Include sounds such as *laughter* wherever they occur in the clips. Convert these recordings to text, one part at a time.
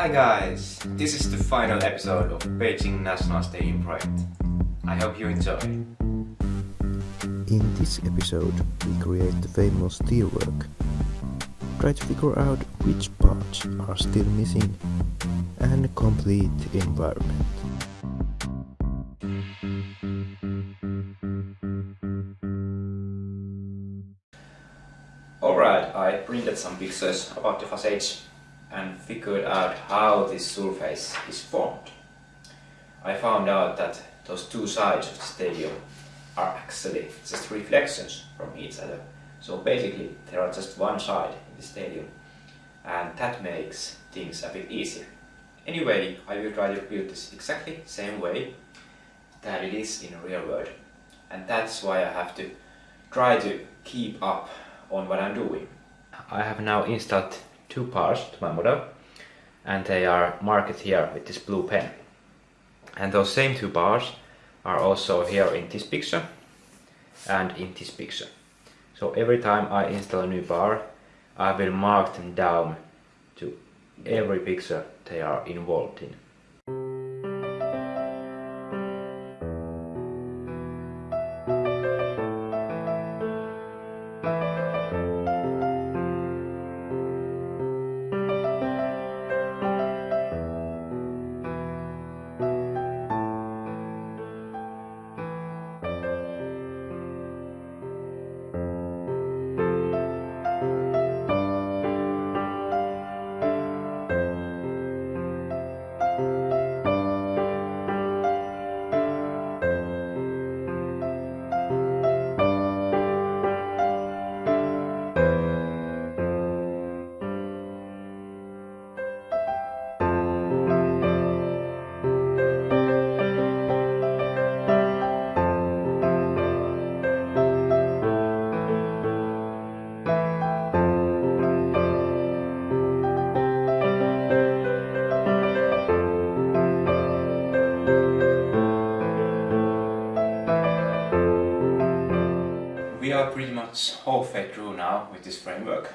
Hi guys! This is the final episode of Beijing National Stadium project. I hope you enjoy. In this episode, we create the famous steelwork. Try to figure out which parts are still missing and complete environment. Alright, I printed some pictures about the facades and figured out how this surface is formed. I found out that those two sides of the stadium are actually just reflections from each other. So basically there are just one side in the stadium and that makes things a bit easier. Anyway, I will try to build this exactly same way that it is in real world and that's why I have to try to keep up on what I'm doing. I have now installed two parts to my model and they are marked here with this blue pen. And those same two bars are also here in this picture and in this picture. So every time I install a new bar, I will mark them down to every picture they are involved in. We are pretty much halfway through now with this framework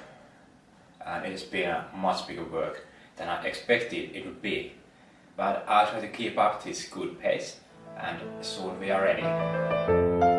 and it has been a much bigger work than I expected it would be. But I'll try to keep up this good pace and soon we are ready.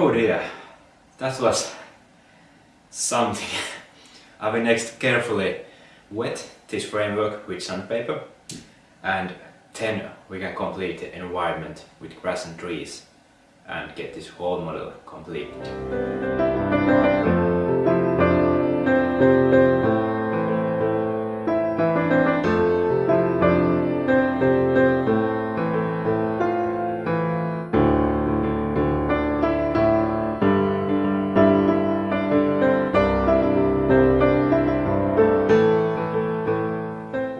Oh dear, that was something. *laughs* I will next carefully wet this framework with sandpaper and then we can complete the environment with grass and trees and get this whole model completed.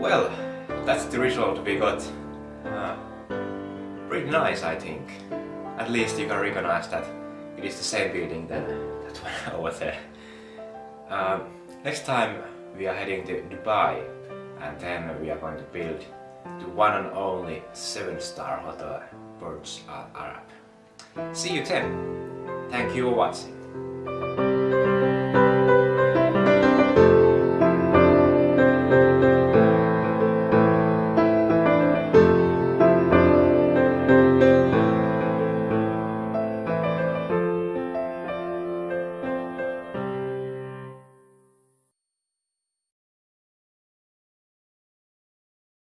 Well, that's the result we got. Uh, pretty nice, I think. At least you can recognize that it is the same building than that *laughs* one over there. Uh, next time we are heading to Dubai and then we are going to build the one and only 7-star hotel Burj Al Arab. See you then! Thank you for watching.